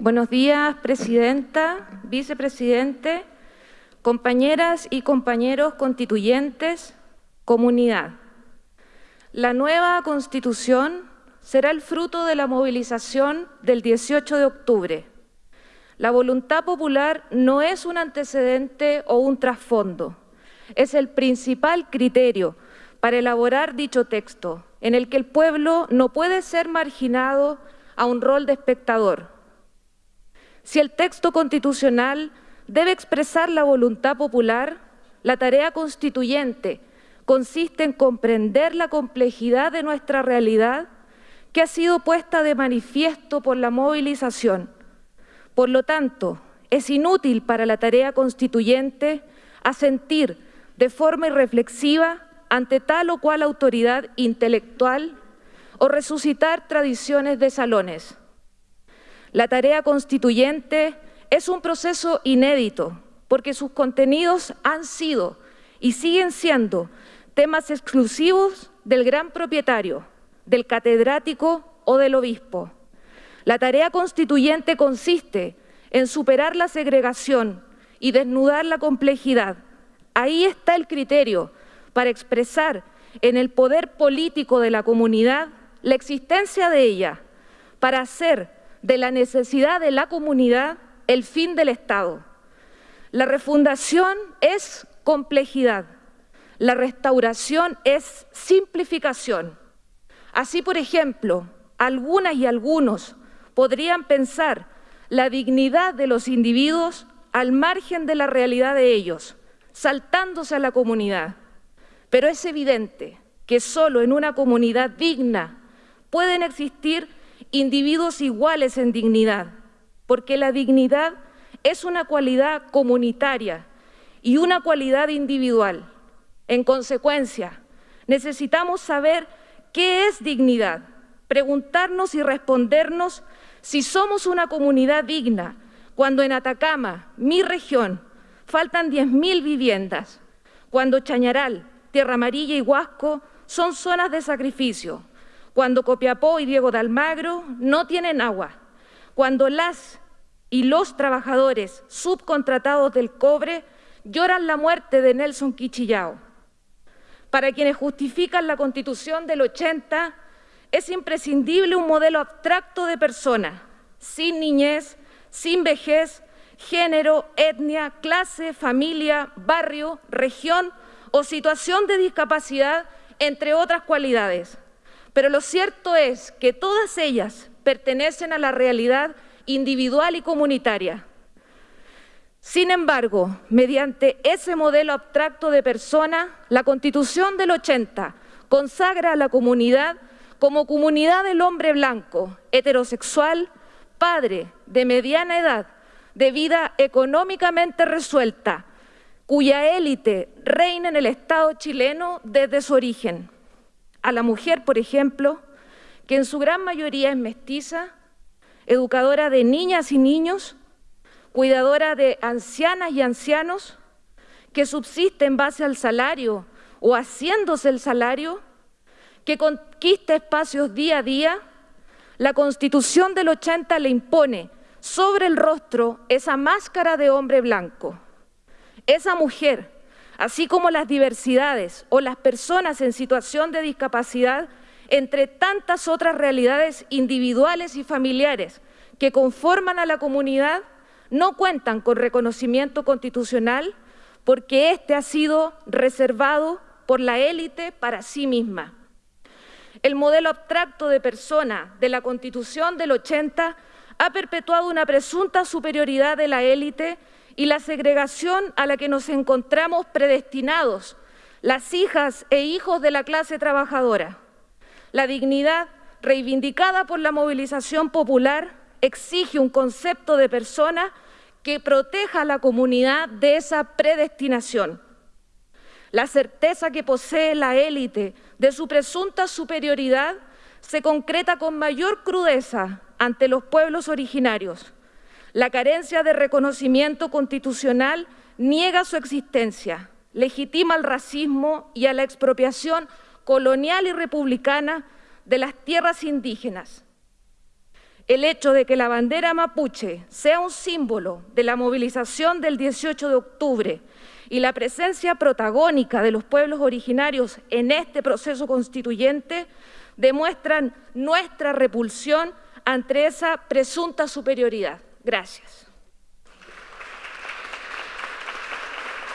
Buenos días, Presidenta, Vicepresidente, compañeras y compañeros constituyentes, comunidad. La nueva Constitución será el fruto de la movilización del 18 de octubre. La voluntad popular no es un antecedente o un trasfondo, es el principal criterio para elaborar dicho texto, en el que el pueblo no puede ser marginado a un rol de espectador, si el texto constitucional debe expresar la voluntad popular, la tarea constituyente consiste en comprender la complejidad de nuestra realidad que ha sido puesta de manifiesto por la movilización. Por lo tanto, es inútil para la tarea constituyente asentir de forma irreflexiva ante tal o cual autoridad intelectual o resucitar tradiciones de salones. La tarea constituyente es un proceso inédito porque sus contenidos han sido y siguen siendo temas exclusivos del gran propietario, del catedrático o del obispo. La tarea constituyente consiste en superar la segregación y desnudar la complejidad. Ahí está el criterio para expresar en el poder político de la comunidad la existencia de ella, para hacer de la necesidad de la comunidad el fin del Estado. La refundación es complejidad, la restauración es simplificación. Así, por ejemplo, algunas y algunos podrían pensar la dignidad de los individuos al margen de la realidad de ellos, saltándose a la comunidad. Pero es evidente que solo en una comunidad digna pueden existir individuos iguales en dignidad, porque la dignidad es una cualidad comunitaria y una cualidad individual. En consecuencia, necesitamos saber qué es dignidad, preguntarnos y respondernos si somos una comunidad digna, cuando en Atacama, mi región, faltan 10.000 viviendas, cuando Chañaral, Tierra Amarilla y Huasco son zonas de sacrificio, cuando Copiapó y Diego de Almagro no tienen agua, cuando las y los trabajadores subcontratados del cobre lloran la muerte de Nelson Quichillao. Para quienes justifican la Constitución del 80, es imprescindible un modelo abstracto de persona, sin niñez, sin vejez, género, etnia, clase, familia, barrio, región o situación de discapacidad, entre otras cualidades. Pero lo cierto es que todas ellas pertenecen a la realidad individual y comunitaria. Sin embargo, mediante ese modelo abstracto de persona, la Constitución del 80 consagra a la comunidad como comunidad del hombre blanco, heterosexual, padre, de mediana edad, de vida económicamente resuelta, cuya élite reina en el Estado chileno desde su origen a la mujer, por ejemplo, que en su gran mayoría es mestiza, educadora de niñas y niños, cuidadora de ancianas y ancianos, que subsiste en base al salario o haciéndose el salario, que conquista espacios día a día, la Constitución del 80 le impone sobre el rostro esa máscara de hombre blanco. Esa mujer así como las diversidades o las personas en situación de discapacidad, entre tantas otras realidades individuales y familiares que conforman a la comunidad, no cuentan con reconocimiento constitucional porque éste ha sido reservado por la élite para sí misma. El modelo abstracto de persona de la Constitución del 80 ha perpetuado una presunta superioridad de la élite y la segregación a la que nos encontramos predestinados, las hijas e hijos de la clase trabajadora. La dignidad reivindicada por la movilización popular exige un concepto de persona que proteja a la comunidad de esa predestinación. La certeza que posee la élite de su presunta superioridad se concreta con mayor crudeza ante los pueblos originarios. La carencia de reconocimiento constitucional niega su existencia, legitima el racismo y a la expropiación colonial y republicana de las tierras indígenas. el hecho de que la bandera mapuche sea un símbolo de la movilización del 18 de octubre y la presencia protagónica de los pueblos originarios en este proceso constituyente demuestran nuestra repulsión ante esa presunta superioridad. Gracias.